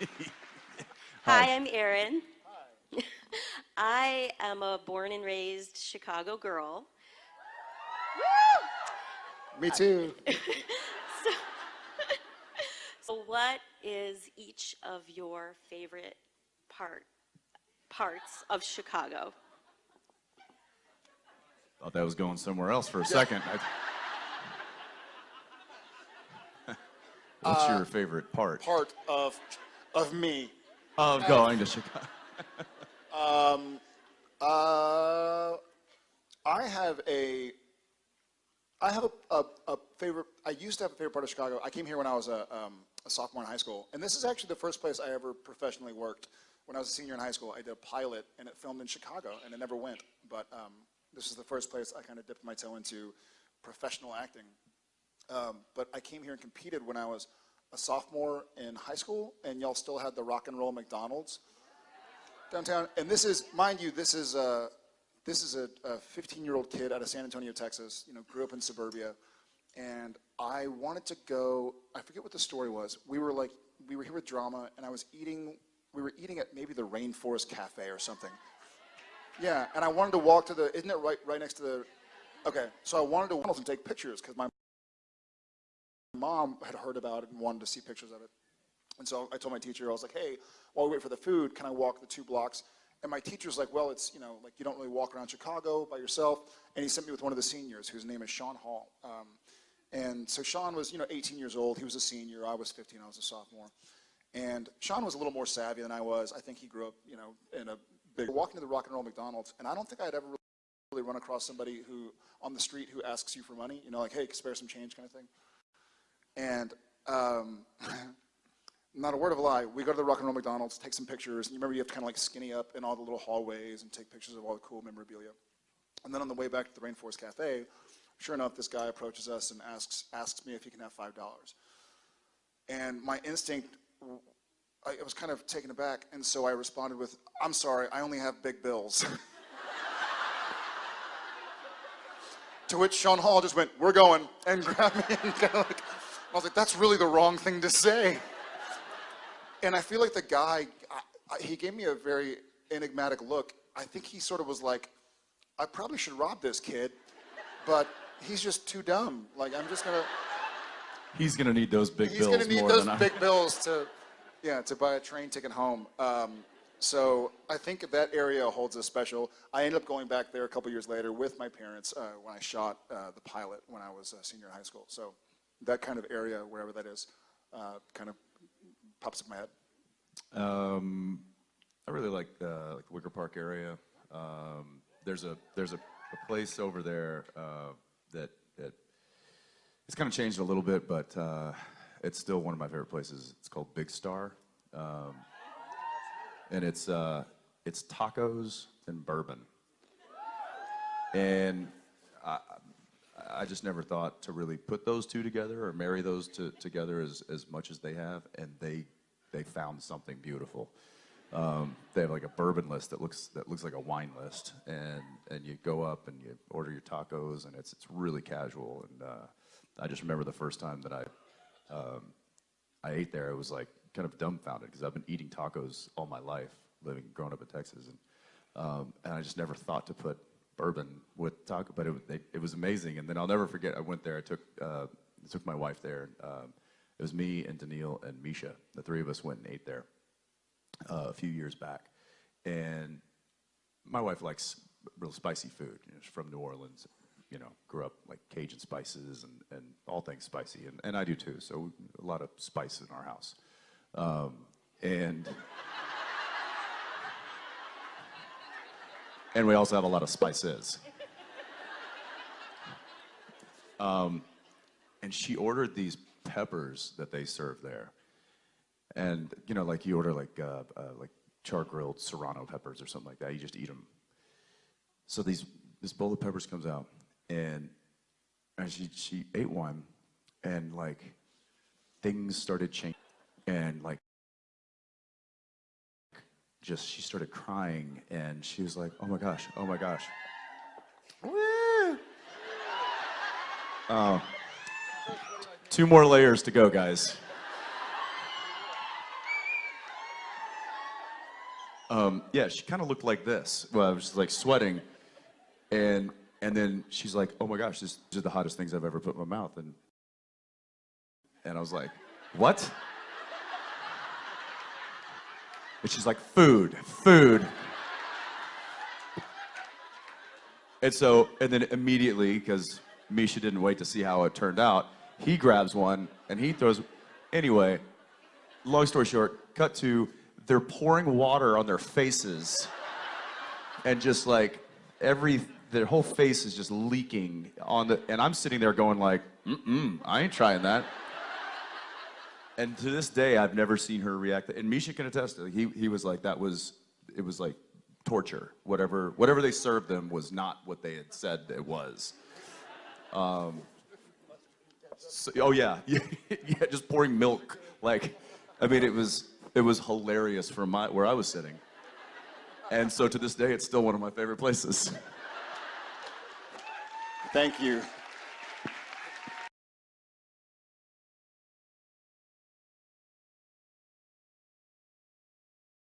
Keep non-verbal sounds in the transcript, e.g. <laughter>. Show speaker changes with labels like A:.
A: <laughs> Hi, I'm Erin. <laughs> I am a born and raised Chicago girl.
B: Me too. <laughs>
A: So what is each of your favorite part, parts of Chicago?
C: Thought that was going somewhere else for a second. I- What's your favorite part
B: Part of of me.
C: of going to Chicago?
B: um, Uh, I have a. I have a, a, a favorite. I used to have a favorite part of Chicago. I came here when I was a, um, a sophomore in high school, and this is actually the first place I ever professionally worked. When I was a senior in high school, I did a pilot, and it filmed in Chicago, and it never went. But um, this is the first place I kind of dipped my toe into professional acting. Um, but I came here and competed when I was a sophomore in high school, and y'all still had the rock and roll McDonald's downtown. And this is, mind you, this is a, this is a 15-year-old kid out of San Antonio, Texas. You know, grew up in suburbia, and I wanted to go. I forget what the story was. We were like, we were here with drama, and I was eating. We were eating at maybe the Rainforest Cafe or something. Yeah, and I wanted to walk to the. Isn't it right right next to the? Okay, so I wanted to walk and take pictures because my mom had heard about it and wanted to see pictures of it. And so I told my teacher, I was like, hey, while we wait for the food, can I walk the two blocks? And my teacher's like, well, it's, you know, like you don't really walk around Chicago by yourself. And he sent me with one of the seniors whose name is Sean Hall. Um, and so Sean was, you know, 18 years old. He was a senior. I was 15. I was a sophomore. And Sean was a little more savvy than I was. I think he grew up, you know, in a big, walking to the rock and roll McDonald's. And I don't think I'd ever really run across somebody who, on the street, who asks you for money, you know, like, hey, spare some change kind of thing. And um, <laughs> not a word of a lie, we go to the Rock and Roll McDonald's, take some pictures, and you remember you have to kind of like skinny up in all the little hallways and take pictures of all the cool memorabilia. And then on the way back to the Rainforest Cafe, sure enough, this guy approaches us and asks, asks me if he can have $5. And my instinct, I was kind of taken aback, and so I responded with, I'm sorry, I only have big bills. <laughs> to which Sean Hall just went, we're going, and <laughs> grabbed me and kind of I was like, that's really the wrong thing to say. And I feel like the guy, I, I, he gave me a very enigmatic look. I think he sort of was like, I probably should rob this kid, but he's just too dumb. Like, I'm just gonna.
C: He's gonna need those big
B: He's
C: bills
B: gonna need those big
C: I. <laughs>
B: bills to, yeah, to buy a train ticket home. Um, so I think that area holds a special. I ended up going back there a couple years later with my parents uh, when I shot uh, the pilot when I was a senior in high school. So that kind of area, wherever that is, uh, kind of pops up in my head.
C: Um, I really like like the Wicker Park area. Um, there's a there's a, a place over there uh, that that it's kind of changed a little bit, but uh, it's still one of my favorite places. It's called Big Star, um, and it's uh, it's tacos and bourbon. And I, I just never thought to really put those two together or marry those to, together as, as much as they have, and they they found something beautiful. Um, they have like a bourbon list that looks that looks like a wine list, and and you go up and you order your tacos, and it's it's really casual. And uh, I just remember the first time that I um, I ate there, I was like kind of dumbfounded because I've been eating tacos all my life, living growing up in Texas, and um, and I just never thought to put bourbon with taco, but it, it, was amazing. And then I'll never forget. I went there. I took uh, took my wife there. Um, it was me and Danneel and Misha. The three of us went and ate there uh, a few years back. And my wife likes real spicy food. You know, she's from New Orleans. You know, grew up like Cajun spices and, and all things spicy, and, and I do too. So a lot of spice in our house. Um, and and we also have a lot of spices. Um, and she ordered these peppers that they serve there. And, you know, like you order like, uh, uh, like char grilled serrano peppers or something like that. You just eat them. So these, this bowl of peppers comes out and, and she, she ate one and like things started changing and like just she started crying and she was like, oh my gosh, oh my gosh. Woo! <laughs> Oh. Two more layers to go, guys. um, yeah, she kind of looked like this. Well, I was just like sweating, and and then she's like, "Oh my gosh, this, these are the hottest things I've ever put in my mouth," and and I was like, "What?" And she's like, "Food, food." And so, and then immediately, because Misha didn't wait to see how it turned out, he grabs one and he throws. Anyway, long story short, cut to they're pouring water on their faces, and just like every their whole face is just leaking on the. And I'm sitting there going like, mm-mm, I ain't trying that. And to this day, I've never seen her react. And Misha can attest. to it. He he was like that was it was like torture. Whatever whatever they served them was not what they had said it was. Um, so- oh yeah, <laughs> yeah, just pouring milk. Like, I mean, it was it was hilarious from my where I was sitting. And so to this day, it's still one of my favorite places.
B: Thank you.